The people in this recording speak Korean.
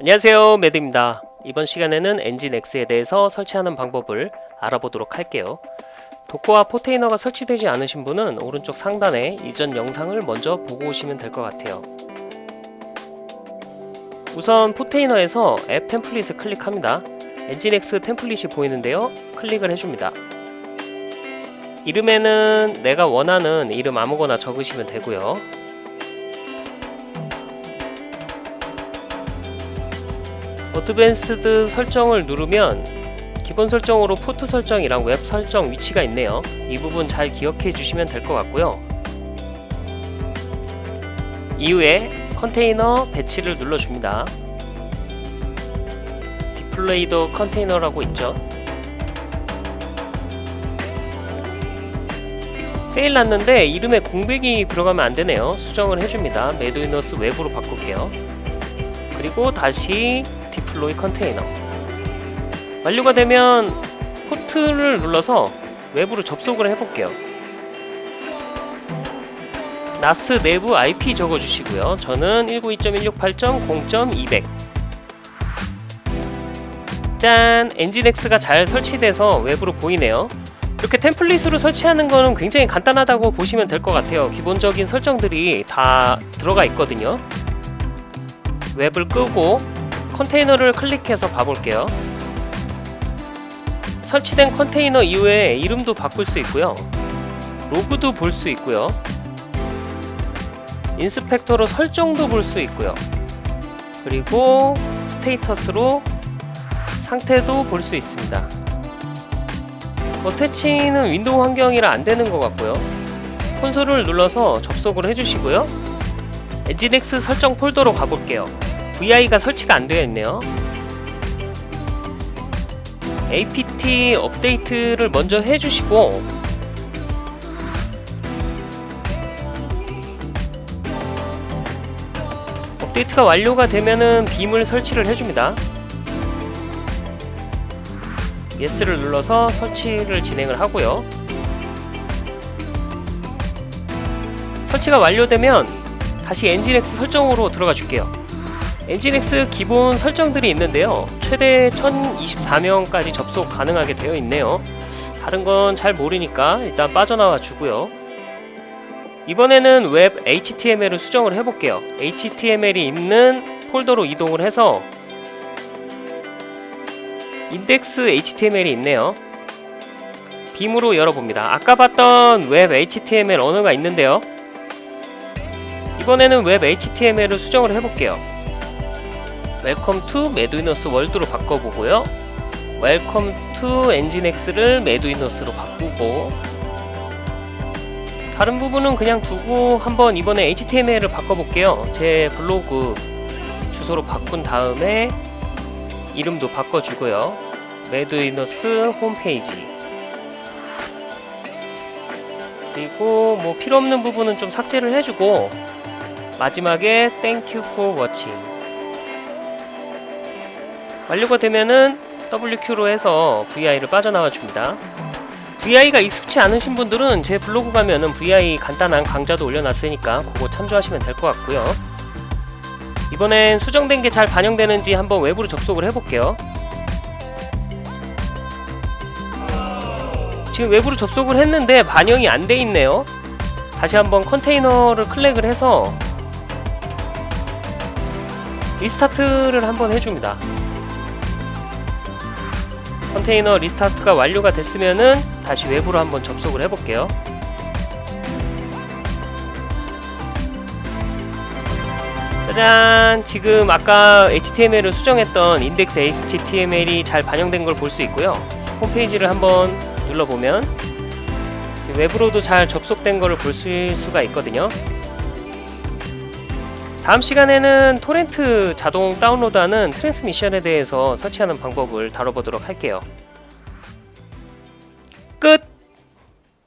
안녕하세요. 매드입니다. 이번 시간에는 엔진X에 대해서 설치하는 방법을 알아보도록 할게요. 도커와 포테이너가 설치되지 않으신 분은 오른쪽 상단에 이전 영상을 먼저 보고 오시면 될 것 같아요. 우선 포테이너에서 앱 템플릿을 클릭합니다. 엔진X 템플릿이 보이는데요. 클릭을 해줍니다. 이름에는 내가 원하는 이름 아무거나 적으시면 되고요 Advanced 설정을 누르면 기본 설정으로 포트 설정이랑 웹 설정 위치가 있네요. 이 부분 잘 기억해 주시면 될 것 같고요. 이후에 컨테이너 배치를 눌러줍니다. Deploy the container라고 있죠. Fail 났는데 이름에 공백이 들어가면 안되네요. 수정을 해줍니다. 매드위너스 웹으로 바꿀게요. 그리고 다시 deploy the container. 완료가 되면 포트를 눌러서 웹으로 접속을 해볼게요. NAS 내부 IP 적어주시고요. 저는 192.168.0.200 짠! NGINX가 잘 설치돼서 웹으로 보이네요. 이렇게 템플릿으로 설치하는 거는 굉장히 간단하다고 보시면 될 것 같아요. 기본적인 설정들이 다 들어가 있거든요. 웹을 끄고 컨테이너를 클릭해서 봐볼게요. 설치된 컨테이너 이후에 이름도 바꿀 수 있고요. 로그도 볼 수 있고요. inspect로 설정도 볼 수 있고요. 그리고 status로 상태도 볼 수 있습니다. attach는 윈도우 환경이라 안되는 것 같고요. 콘솔을 눌러서 접속을 해주시고요. NGINX 설정 폴더로 가볼게요 VI가 설치가 안 되어 있네요. apt update를 먼저 해주시고 업데이트가 완료가 되면은 Vim을 설치를 해줍니다. yes를 눌러서 설치를 진행을 하고요. 설치가 완료되면 다시 NGINX 설정으로 들어가 줄게요 NGINX 기본 설정들이 있는데요. 최대 1024명까지 접속 가능하게 되어 있네요. 다른 건 잘 모르니까 일단 빠져나와 주고요. 이번에는 웹 HTML을 수정을 해볼게요. HTML이 있는 폴더로 이동을 해서 index HTML이 있네요. Vim으로 열어봅니다. 아까 봤던 웹 HTML 언어가 있는데요. 이번에는 웹 HTML을 수정을 해볼게요 Welcome to 매드위너스 world로 바꿔보고요. Welcome to NGINX를 매드위너스로 바꾸고 다른 부분은 그냥 두고 한번 이번에 HTML을 바꿔볼게요. 제 블로그 주소로 바꾼 다음에 이름도 바꿔주고요. 매드위너스 홈페이지. 그리고 뭐 필요없는 부분은 좀 삭제를 해주고 마지막에 Thank you for watching 완료가 되면은 WQ로 해서 VI를 빠져나와 줍니다. VI가 익숙치 않으신 분들은 제 블로그 가면은 VI 간단한 강좌도 올려놨으니까 그거 참조하시면 될 것 같고요. 이번엔 수정된 게 잘 반영되는지 한번 외부로 접속을 해볼게요. 지금 외부로 접속을 했는데 반영이 안 돼 있네요. 다시 한번 컨테이너를 클릭을 해서 리스타트를 한번 해줍니다 컨테이너 리스타트가 완료가 됐으면은 다시 외부로 한번 접속을 해볼게요. 짜잔! 지금 아까 HTML을 수정했던 인덱스 HTML이 잘 반영된 걸 볼 수 있고요. 홈페이지를 한번 눌러보면 외부로도 잘 접속된 것을 볼 수가 있거든요 다음 시간에는 토렌트 자동 다운로드하는 트랜스미션에 대해서 설치하는 방법을 다뤄보도록 할게요. 끝!